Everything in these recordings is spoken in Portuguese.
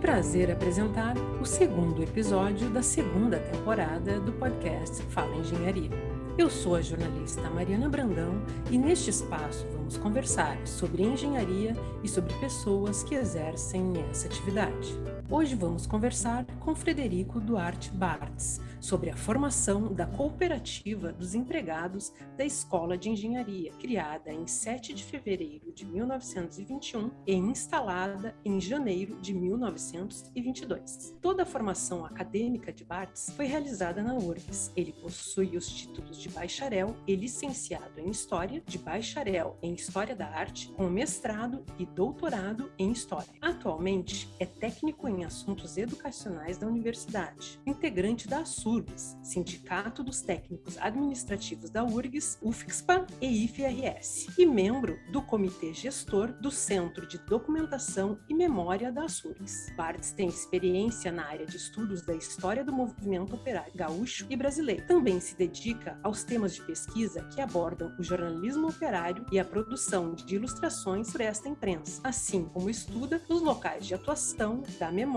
prazer apresentar o segundo episódio da segunda temporada do podcast Fala Engenharia. Eu sou a jornalista Mariana Brandão e neste espaço vamos conversar sobre engenharia e sobre pessoas que exercem essa atividade. Hoje vamos conversar com Frederico Duarte Bartz sobre a formação da cooperativa dos empregados da Escola de Engenharia, criada em 7 de fevereiro de 1921 e instalada em janeiro de 1922. Toda a formação acadêmica de Bartz foi realizada na URGS. Ele possui os títulos de bacharel e licenciado em História, de bacharel em História da Arte, com mestrado e doutorado em História. Atualmente é técnico em assuntos educacionais da universidade, integrante da SURGS, Sindicato dos Técnicos Administrativos da URGS, UFSPA e IFRS, e membro do Comitê Gestor do Centro de Documentação e Memória da SURGS. Bartz tem experiência na área de estudos da história do movimento operário gaúcho e brasileiro. Também se dedica aos temas de pesquisa que abordam o jornalismo operário e a produção de ilustrações para esta imprensa, assim como estuda os locais de atuação da memória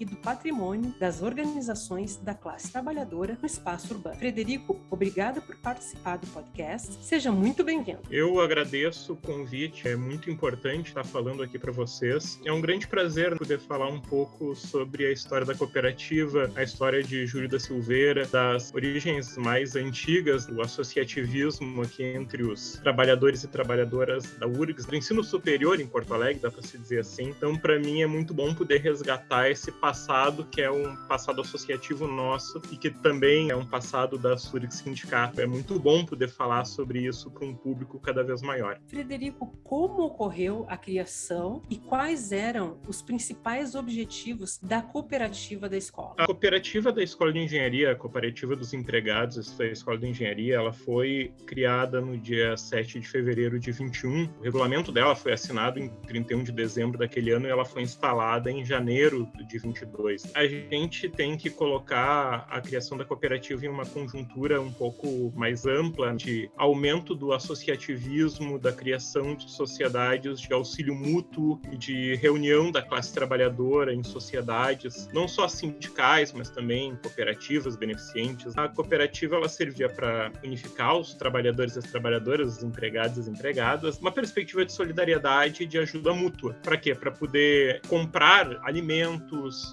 e do patrimônio das organizações da classe trabalhadora no espaço urbano. Frederico, obrigada por participar do podcast. Seja muito bem-vindo. Eu agradeço o convite, é muito importante estar falando aqui para vocês. É um grande prazer poder falar um pouco sobre a história da cooperativa, a história de Júlio da Silveira, das origens mais antigas do associativismo aqui entre os trabalhadores e trabalhadoras da URGS, do ensino superior em Porto Alegre, dá para se dizer assim. Então, para mim é muito bom poder resgatar esse passado que é um passado associativo nosso e que também é um passado da URGS Sindicato. É muito bom poder falar sobre isso para um público cada vez maior. Frederico, como ocorreu a criação e quais eram os principais objetivos da cooperativa da escola? A cooperativa da Escola de Engenharia, a cooperativa dos empregados da Escola de Engenharia, ela foi criada no dia 7 de fevereiro de 21. O regulamento dela foi assinado em 31 de dezembro daquele ano e ela foi instalada em janeiro de 22. A gente tem que colocar a criação da cooperativa em uma conjuntura um pouco mais ampla de aumento do associativismo, da criação de sociedades de auxílio mútuo e de reunião da classe trabalhadora em sociedades, não só sindicais, mas também cooperativas beneficentes. A cooperativa ela servia para unificar os trabalhadores e as trabalhadoras, os empregados e as empregadas, uma perspectiva de solidariedade e de ajuda mútua. Para quê? Para poder comprar alimentos,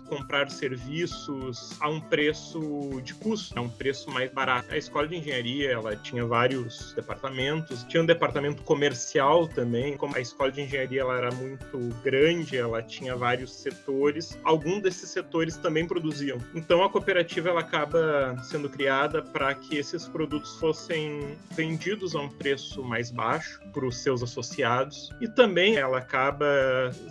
comprar serviços a um preço de custo, a um preço mais barato. A escola de engenharia, ela tinha vários departamentos, tinha um departamento comercial também. Como a escola de engenharia ela era muito grande, ela tinha vários setores. Alguns desses setores também produziam. Então a cooperativa ela acaba sendo criada para que esses produtos fossem vendidos a um preço mais baixo para os seus associados e também ela acaba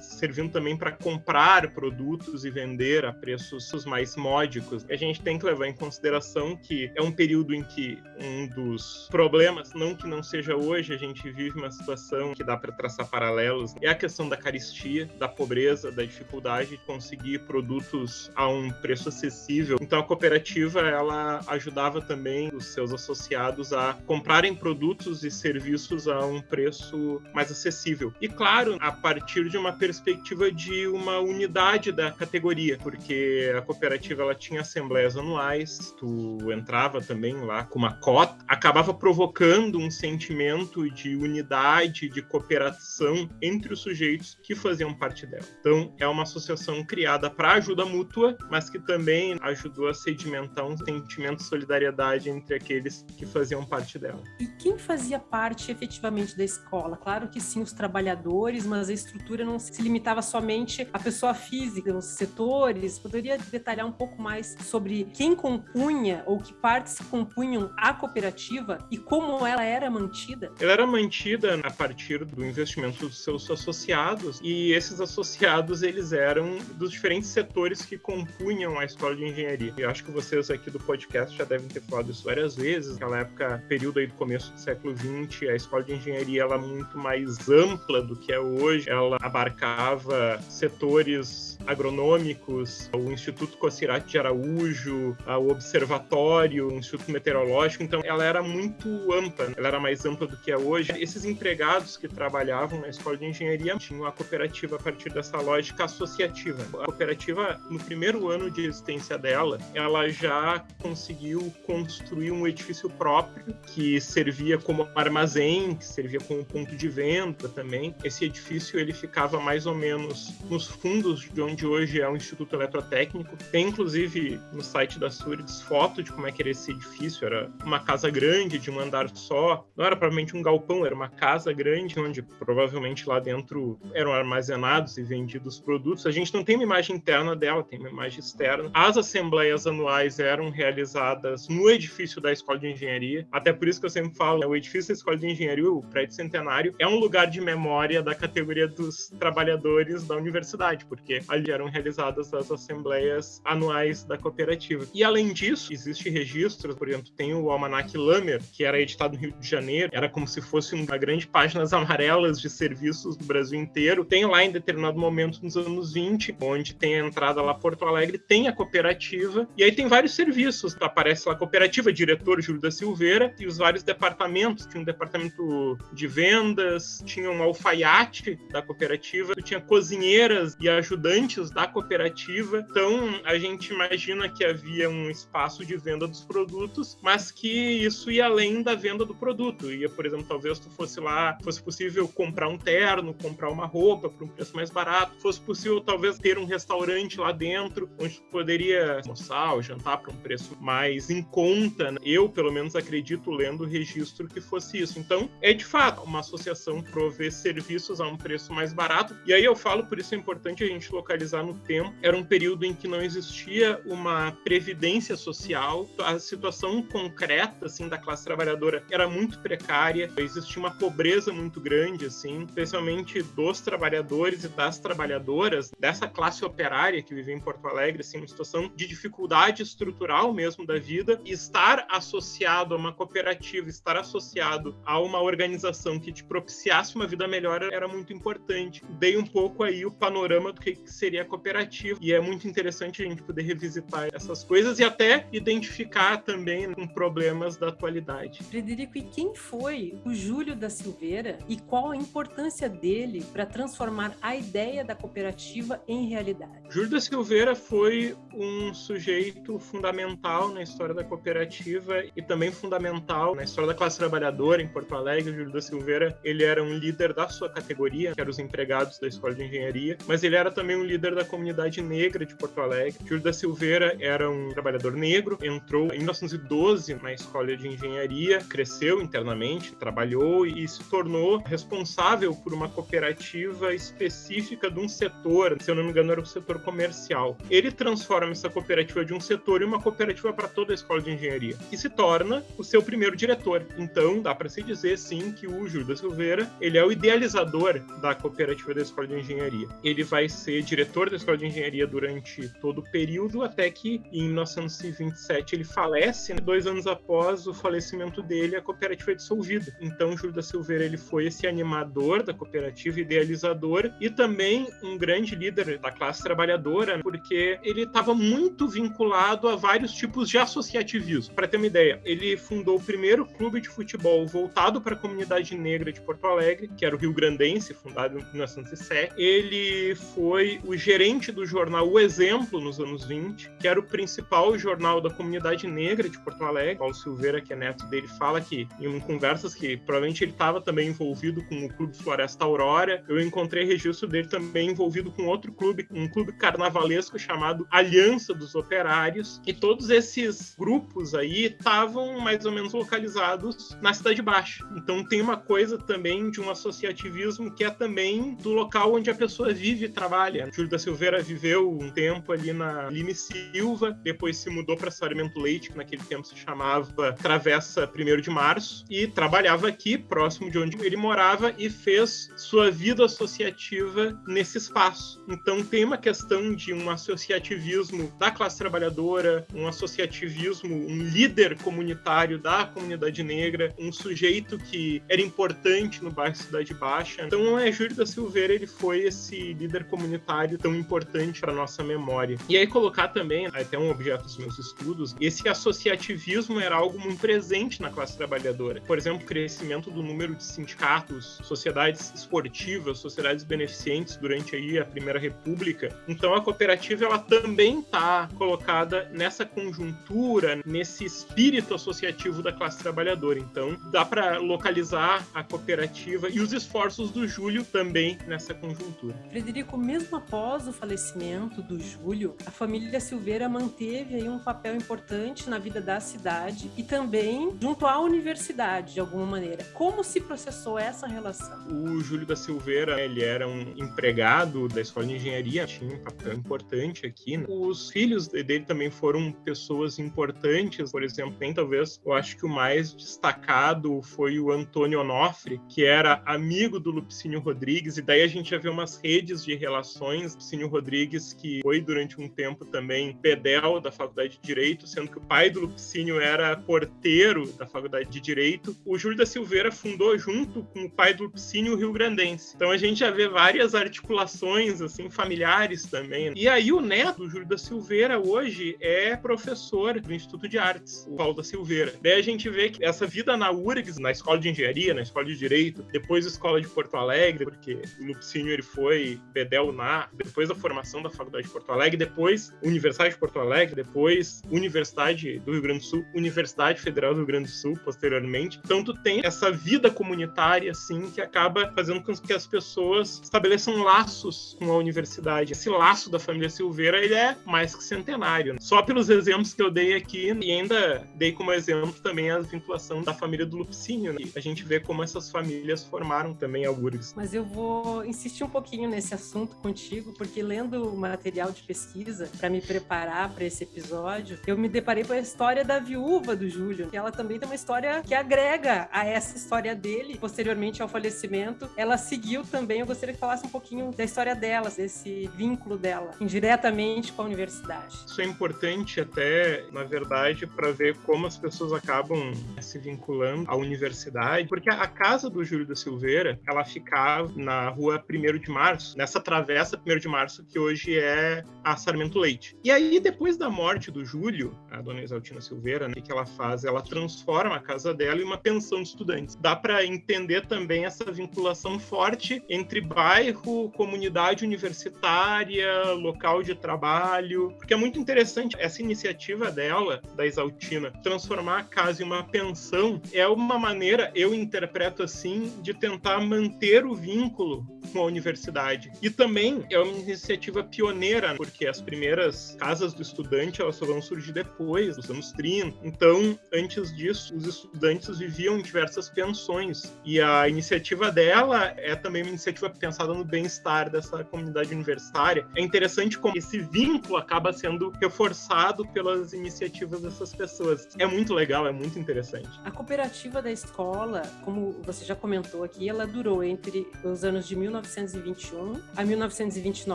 servindo também para comprar produtos e vender a preços mais módicos. A gente tem que levar em consideração que é um período em que um dos problemas, não que não seja hoje, a gente vive uma situação que dá para traçar paralelos, é a questão da caristia, da pobreza, da dificuldade de conseguir produtos a um preço acessível. Então a cooperativa ela ajudava também os seus associados a comprarem produtos e serviços a um preço mais acessível. E claro, a partir de uma perspectiva de uma unidade da categoria, porque a cooperativa ela tinha assembleias anuais, tu entrava também lá com uma cota, acabava provocando um sentimento de unidade, de cooperação entre os sujeitos que faziam parte dela. Então, é uma associação criada para ajuda mútua, mas que também ajudou a sedimentar um sentimento de solidariedade entre aqueles que faziam parte dela. E quem fazia parte efetivamente da escola? Claro que sim, os trabalhadores, mas a estrutura não se limitava somente à pessoa física, os setores. Poderia detalhar um pouco mais sobre quem compunha ou que partes compunham a cooperativa e como ela era mantida? Ela era mantida a partir do investimento dos seus associados e esses associados eles eram dos diferentes setores que compunham a escola de engenharia. Eu acho que vocês aqui do podcast já devem ter falado isso várias vezes. Naquela época, período aí do começo do século XX, a escola de engenharia ela muito mais ampla do que é hoje. Ela abarcava setores agronômicos, o Instituto Cocirate de Araújo, o Observatório, o Instituto Meteorológico. Então, ela era muito ampla, ela era mais ampla do que é hoje. Esses empregados que trabalhavam na escola de engenharia tinham a cooperativa a partir dessa lógica associativa. A cooperativa, no primeiro ano de existência dela, ela já conseguiu construir um edifício próprio que servia como armazém, que servia como ponto de venda também. Esse edifício ele ficava mais ou menos nos fundos de onde hoje é o Instituto Eletrotécnico. Tem inclusive no site da Surides foto de como é que era esse edifício. Era uma casa grande de um andar só. Não era provavelmente um galpão, era uma casa grande onde provavelmente lá dentro eram armazenados e vendidos produtos. A gente não tem uma imagem interna dela, tem uma imagem externa. As assembleias anuais eram realizadas no edifício da Escola de Engenharia. Até por isso que eu sempre falo, né, o edifício da Escola de Engenharia, o prédio centenário, é um lugar de memória da categoria dos trabalhadores da universidade, porque ali eram realizadas as assembleias anuais da cooperativa. E além disso, existe registros, por exemplo, tem o Almanac Lamer, que era editado no Rio de Janeiro, era como se fosse uma grande páginas amarelas de serviços do Brasil inteiro. Tem lá em determinado momento nos anos 20, onde tem a entrada lá Porto Alegre, tem a cooperativa, e aí tem vários serviços. Aparece lá a cooperativa, diretor Júlio da Silveira, e os vários departamentos. Tinha um departamento de vendas, tinha um alfaiate da cooperativa, tinha cozinheiras e ajudantes da cooperativa. Então a gente imagina que havia um espaço de venda dos produtos, mas que isso ia além da venda do produto. Ia, por exemplo, talvez tu fosse lá, fosse possível comprar um terno, comprar uma roupa por um preço mais barato, fosse possível talvez ter um restaurante lá dentro onde tu poderia almoçar ou jantar por um preço mais em conta. Né? Eu, pelo menos, acredito lendo o registro que fosse isso. Então, é de fato uma associação prover serviços a um preço mais barato. E aí eu falo, por isso é importante a gente localizar no tempo. Era um período em que não existia uma previdência social, a situação concreta assim da classe trabalhadora era muito precária, existia uma pobreza muito grande assim, especialmente dos trabalhadores e das trabalhadoras dessa classe operária que vivia em Porto Alegre, assim, uma situação de dificuldade estrutural mesmo da vida, e estar associado a uma cooperativa, estar associado a uma organização que te propiciasse uma vida melhor era muito importante. Dei um pouco aí o panorama do que seria a cooperativa, e é muito interessante a gente poder revisitar essas coisas e até identificar também com problemas da atualidade. Frederico, e quem foi o Júlio da Silveira e qual a importância dele para transformar a ideia da cooperativa em realidade? Júlio da Silveira foi um sujeito fundamental na história da cooperativa e também fundamental na história da classe trabalhadora em Porto Alegre. Júlio da Silveira, ele era um líder da sua categoria, que eram os empregados da Escola de Engenharia, mas ele era também um líder da comunidade negra de Porto Alegre. Júlio da Silveira era um trabalhador negro, entrou em 1912 na Escola de Engenharia, cresceu internamente, trabalhou e se tornou responsável por uma cooperativa específica de um setor, se eu não me engano era o setor comercial. Ele transforma essa cooperativa de um setor em uma cooperativa para toda a Escola de Engenharia e se torna o seu primeiro diretor. Então, dá para se dizer sim que o Júlio da Silveira, ele é o idealizador da cooperativa da Escola de Engenharia. Ele vai ser diretor da Escola de Engenharia durante todo o período até que em 1927 ele falece, né? dois anos após o falecimento dele, a cooperativa é dissolvida. Então, Júlio da Silveira ele foi esse animador da cooperativa, idealizador e também um grande líder da classe trabalhadora, porque ele estava muito vinculado a vários tipos de associativismo. Para ter uma ideia, ele fundou o primeiro clube de futebol voltado para a comunidade negra de Porto Alegre, que era o Rio Grandense, fundado em 1907. Ele foi o gerente do jornal O Exemplo nos anos 20, que era o principal jornal da comunidade negra de Porto Alegre. Paulo Silveira, que é neto dele, fala que em conversas que provavelmente ele estava também envolvido com o Clube Floresta Aurora. Eu encontrei registro dele também envolvido com outro clube, um clube carnavalesco chamado Aliança dos Operários. E todos esses grupos aí estavam mais ou menos localizados na Cidade Baixa. Então tem uma coisa também de um associativismo que é também do local onde a pessoa vive e trabalha. Júlio da Silveira viveu um tempo ali na Lime Silva, depois se mudou para Sarmento Leite, que naquele tempo se chamava Travessa 1 de Março, e trabalhava aqui, próximo de onde ele morava, e fez sua vida associativa nesse espaço. Então tem uma questão de um associativismo da classe trabalhadora, um associativismo, um líder comunitário da comunidade negra, um sujeito que era importante no bairro Cidade Baixa. Então, é Júlio da Silveira ele foi esse líder comunitário tão importante para nossa memória. E aí colocar também, até um objeto dos meus estudos, esse associativismo era algo muito presente na classe trabalhadora. Por exemplo, o crescimento do número de sindicatos, sociedades esportivas, sociedades beneficentes durante aí a Primeira República. Então, a cooperativa ela também está colocada nessa conjuntura, nesse espírito associativo da classe trabalhadora. Então, dá para localizar a cooperativa e os esforços do Júlio também nessa conjuntura. Frederico, mesmo após o falecimento do Júlio, a família Silveira manteve aí um papel importante na vida da cidade e também junto à universidade, de alguma maneira. Como se processou essa relação? O Júlio da Silveira, ele era um empregado da Escola de Engenharia, tinha um papel importante aqui. Né? Os filhos dele também foram pessoas importantes, por exemplo, tem talvez, eu acho que o mais destacado foi o Antônio Onofre, que era amigo do Lupicínio Rodrigues, e daí a gente já vê umas redes de relações. Lupicínio Rodrigues, que foi durante um tempo também pedel da Faculdade de Direito, sendo que o pai do Lupicínio era porteiro da Faculdade de Direito. O Júlio da Silveira fundou junto com o pai do Lupicínio o Rio Grandense. Então a gente já vê várias articulações assim familiares também. E aí o neto do Júlio da Silveira hoje é professor do Instituto de Artes, o Paulo da Silveira. Daí a gente vê que essa vida na URGS, na Escola de Engenharia, na Escola de Direito, depois Escola de Porto Alegre, porque o Lupicínio ele foi bedel na depois da formação da Faculdade de Porto Alegre, depois Universidade de Porto Alegre, depois Universidade do Rio Grande do Sul, Universidade Federal do Rio Grande do Sul posteriormente. Então tu tem essa vida comunitária assim que acaba fazendo com que as pessoas estabeleçam laços com a universidade. Esse laço da família Silveira ele é mais que centenário. Só pelos exemplos que eu dei aqui e ainda dei como exemplo também a vinculação da família do Lupicínio. Né? A gente vê como essas famílias formaram também a URGS. Mas eu vou insistir um pouquinho nesse assunto contigo, porque lendo o material de pesquisa para me preparar para esse episódio, eu me deparei com a história da viúva do Júlio, que ela também tem uma história que agrega a essa história dele, posteriormente ao falecimento. Ela seguiu também, eu gostaria que falasse um pouquinho da história delas, desse vínculo dela, indiretamente com a universidade. Isso é importante até, na verdade, para ver como as pessoas acabam se vinculando à universidade, porque a casa do Júlio da Silveira, ela ficava na rua 1 de Março, nessa travessa 1 de Março que hoje é a Sarmento Leite. E aí, depois da morte do Júlio, a dona Exaltina Silveira, né, que ela faz? Ela transforma a casa dela em uma pensão de estudantes. Dá para entender também essa vinculação forte entre bairro, comunidade universitária, local de trabalho, porque é muito interessante essa iniciativa dela, da Exaltina, transformar a casa em uma pensão, é uma maneira, eu interpreto assim, de tentar manter o vínculo com a universidade. E também é uma iniciativa pioneira, porque as primeiras casas do estudante elas só vão surgir depois, nos anos 30. Então, antes disso, os estudantes viviam em diversas pensões. E a iniciativa dela é também uma iniciativa pensada no bem-estar dessa comunidade universitária. É interessante como esse vínculo acaba sendo reforçado pelas iniciativas dessas pessoas. É muito legal, é muito interessante. A cooperativa da escola, como você já comentou aqui, ela durou entre os anos de 1921 a 1929,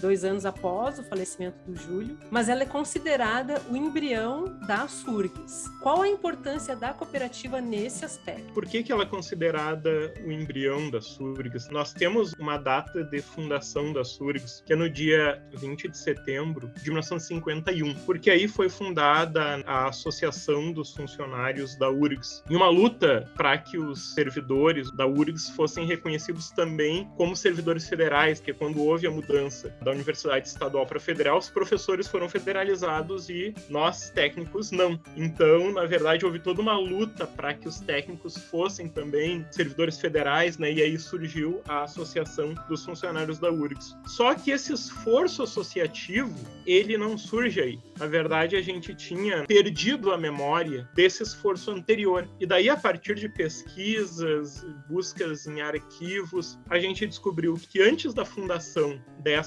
dois anos após o falecimento do Júlio, mas ela é considerada o embrião da SURGS. Qual a importância da cooperativa nesse aspecto? Por que, que ela é considerada o embrião da SURGS? Nós temos uma data de fundação da SURGS, que é no dia 20 de setembro de 1951, porque aí foi fundada a Associação dos Funcionários da URGS, em uma luta para que os servidores da URGS fossem reconhecidos também como servidores federais, que quando houve a mudança da Universidade Estadual para Federal, os professores foram federalizados e nós, técnicos, não. Então, na verdade, houve toda uma luta para que os técnicos fossem também servidores federais, né? E aí surgiu a Associação dos Funcionários da URGS. Só que esse esforço associativo, ele não surge aí. Na verdade, a gente tinha perdido a memória desse esforço anterior. E daí, a partir de pesquisas, buscas em arquivos, a gente descobriu que antes da fundação dessa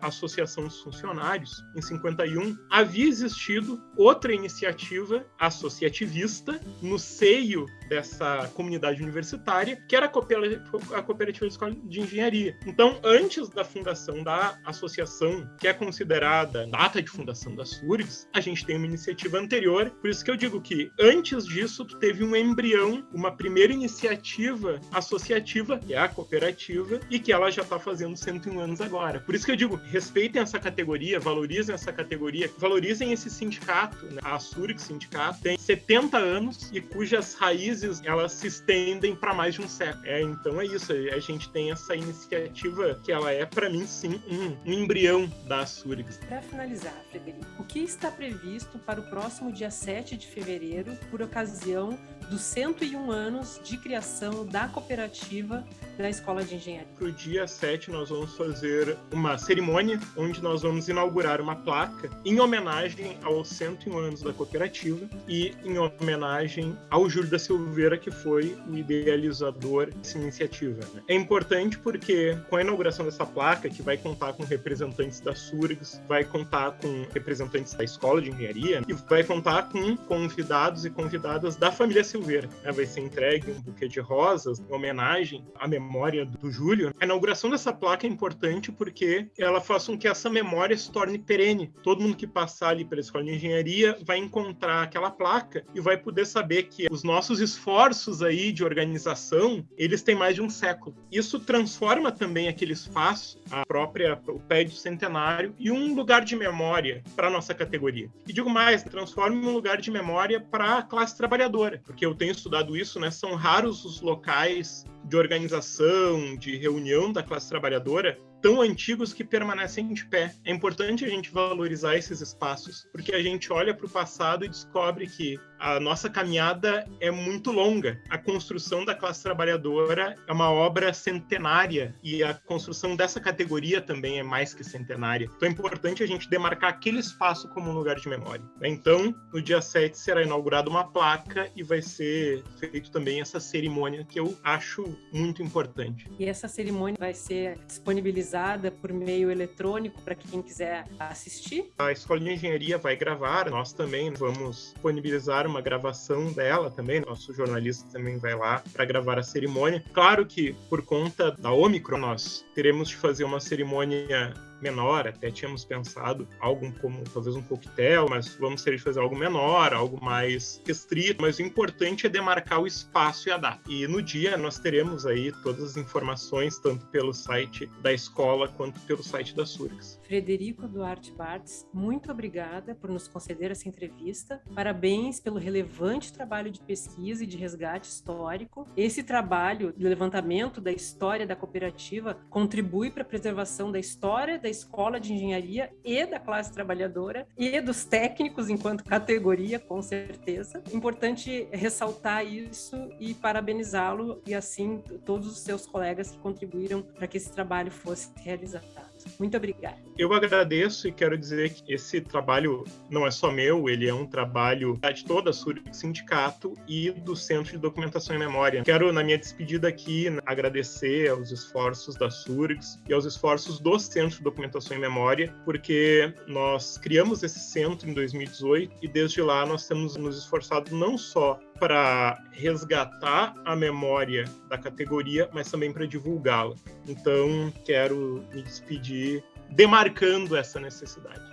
Associação dos Funcionários, em 51, havia existido outra iniciativa associativista no seio dessa comunidade universitária, que era a Cooperativa de Escola de Engenharia. Então, antes da fundação da associação, que é considerada data de fundação da SURGS, a gente tem uma iniciativa anterior, por isso que eu digo que antes disso tu teve um embrião, uma primeira iniciativa associativa, que é a cooperativa, e que ela já está fazendo 101 anos agora. Por isso que eu digo, respeitem essa categoria, valorizem essa categoria, valorizem esse sindicato, né? a SURGS Sindicato tem 70 anos e cujas raízes elas se estendem para mais de um século. É, então é isso, a gente tem essa iniciativa que ela é para mim sim um, um embrião da SURGS. Para finalizar, Frederico, o que está previsto para o próximo dia 7 de fevereiro por ocasião dos 101 anos de criação da cooperativa da Escola de Engenharia. Para o dia 7, nós vamos fazer uma cerimônia onde nós vamos inaugurar uma placa em homenagem aos 101 anos da cooperativa e em homenagem ao Júlio da Silveira, que foi o idealizador dessa iniciativa. Né? É importante porque, com a inauguração dessa placa, que vai contar com representantes da SURGS, vai contar com representantes da Escola de Engenharia e vai contar com convidados e convidadas da família Silveira Silveira. Né? Vai ser entregue um buquê de rosas em homenagem à memória do Júlio. A inauguração dessa placa é importante porque ela faz com que essa memória se torne perene. Todo mundo que passar ali pela escola de engenharia vai encontrar aquela placa e vai poder saber que os nossos esforços aí de organização, eles têm mais de um século. Isso transforma também aquele espaço, a própria o pé de centenário e um lugar de memória para nossa categoria. E digo mais, transforma em um lugar de memória para a classe trabalhadora, porque eu tenho estudado isso, né, são raros os locais de organização, de reunião da classe trabalhadora tão antigos que permanecem de pé. É importante a gente valorizar esses espaços, porque a gente olha para o passado e descobre que a nossa caminhada é muito longa. A construção da classe trabalhadora é uma obra centenária e a construção dessa categoria também é mais que centenária. Então é importante a gente demarcar aquele espaço como um lugar de memória. Então, no dia 7 será inaugurada uma placa e vai ser feito também essa cerimônia que eu acho muito importante. E essa cerimônia vai ser disponibilizada por meio eletrônico para quem quiser assistir? A Escola de Engenharia vai gravar, nós também vamos disponibilizar uma gravação dela também. Nosso jornalista também vai lá para gravar a cerimônia. Claro que por conta da Omicron nós teremos de fazer uma cerimônia menor, até tínhamos pensado algo como talvez um coquetel, mas vamos ter de fazer algo menor, algo mais restrito, mas o importante é demarcar o espaço e a data. E no dia nós teremos aí todas as informações, tanto pelo site da escola quanto pelo site da SURGS. Frederico Duarte Bartz, muito obrigada por nos conceder essa entrevista. Parabéns pelo relevante trabalho de pesquisa e de resgate histórico. Esse trabalho de levantamento da história da cooperativa contribui para a preservação da história da escola de engenharia e da classe trabalhadora e dos técnicos enquanto categoria, com certeza. Importante ressaltar isso e parabenizá-lo e assim todos os seus colegas que contribuíram para que esse trabalho fosse realizado. Muito obrigada. Eu agradeço e quero dizer que esse trabalho não é só meu, ele é um trabalho de toda a SURG Sindicato e do Centro de Documentação e Memória. Quero, na minha despedida aqui, agradecer aos esforços da SURGS e aos esforços do Centro de Documentação e Memória, porque nós criamos esse centro em 2018 e desde lá nós temos nos esforçado não só para resgatar a memória da categoria, mas também para divulgá-la. Então, quero me despedir demarcando essa necessidade.